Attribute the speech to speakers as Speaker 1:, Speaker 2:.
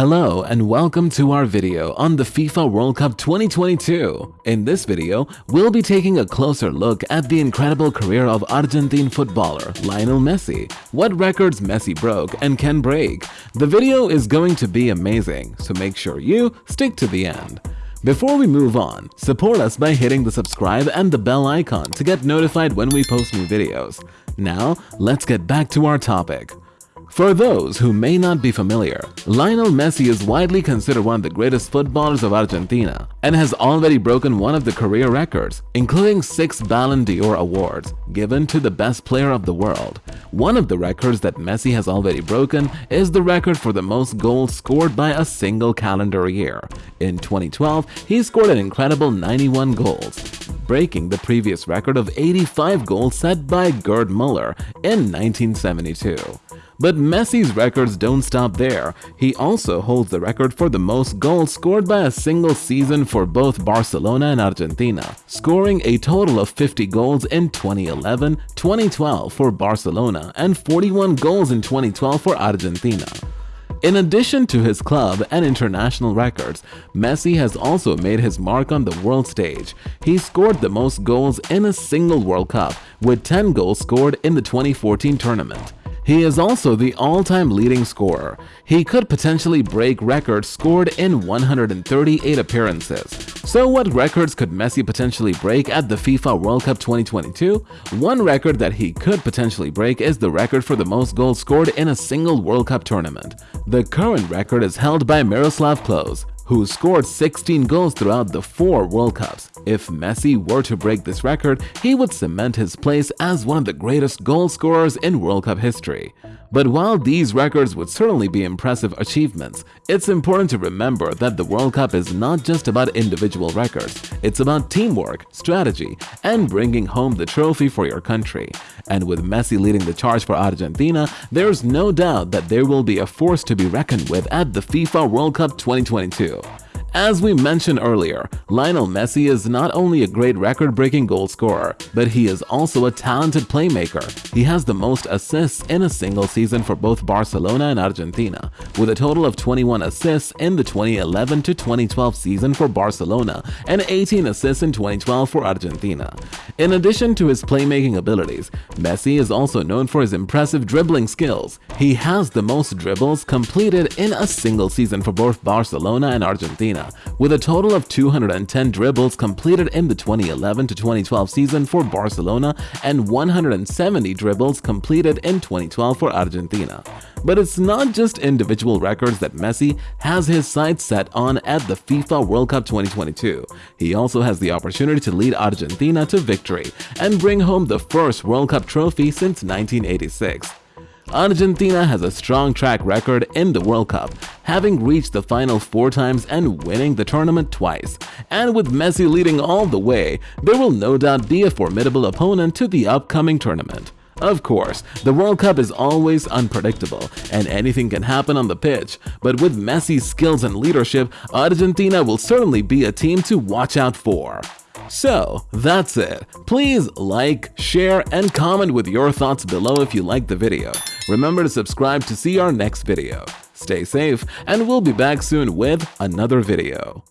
Speaker 1: Hello and welcome to our video on the FIFA World Cup 2022. In this video, we'll be taking a closer look at the incredible career of Argentine footballer Lionel Messi, what records Messi broke and can break. The video is going to be amazing, so make sure you stick to the end. Before we move on, support us by hitting the subscribe and the bell icon to get notified when we post new videos. Now, let's get back to our topic. For those who may not be familiar, Lionel Messi is widely considered one of the greatest footballers of Argentina and has already broken one of the career records, including six Ballon d'Or awards given to the best player of the world. One of the records that Messi has already broken is the record for the most goals scored by a single calendar year. In 2012, he scored an incredible 91 goals, breaking the previous record of 85 goals set by Gerd Muller in 1972. But Messi's records don't stop there. He also holds the record for the most goals scored by a single season for both Barcelona and Argentina, scoring a total of 50 goals in 2011, 2012 for Barcelona, and 41 goals in 2012 for Argentina. In addition to his club and international records, Messi has also made his mark on the world stage. He scored the most goals in a single World Cup, with 10 goals scored in the 2014 tournament. He is also the all-time leading scorer. He could potentially break records scored in 138 appearances. So what records could Messi potentially break at the FIFA World Cup 2022? One record that he could potentially break is the record for the most goals scored in a single World Cup tournament. The current record is held by Miroslav Klose, who scored 16 goals throughout the four World Cups. If Messi were to break this record, he would cement his place as one of the greatest goal scorers in World Cup history. But while these records would certainly be impressive achievements, it's important to remember that the World Cup is not just about individual records. It's about teamwork, strategy, and bringing home the trophy for your country. And with Messi leading the charge for Argentina, there's no doubt that there will be a force to be reckoned with at the FIFA World Cup 2022. As we mentioned earlier, Lionel Messi is not only a great record-breaking goal scorer, but he is also a talented playmaker. He has the most assists in a single season for both Barcelona and Argentina, with a total of 21 assists in the 2011 to 2012 season for Barcelona and 18 assists in 2012 for Argentina. In addition to his playmaking abilities, Messi is also known for his impressive dribbling skills. He has the most dribbles completed in a single season for both Barcelona and With a total of 210 dribbles completed in the 2011-2012 season for Barcelona and 170 dribbles completed in 2012 for Argentina. But it's not just individual records that Messi has his sights set on at the FIFA World Cup 2022. He also has the opportunity to lead Argentina to victory and bring home the first World Cup trophy since 1986. Argentina has a strong track record in the World Cup, having reached the final four times and winning the tournament twice. And with Messi leading all the way, there will no doubt be a formidable opponent to the upcoming tournament. Of course, the World Cup is always unpredictable and anything can happen on the pitch, but with Messi's skills and leadership, Argentina will certainly be a team to watch out for. So, that's it. Please like, share, and comment with your thoughts below if you liked the video. Remember to subscribe to see our next video. Stay safe, and we'll be back soon with another video.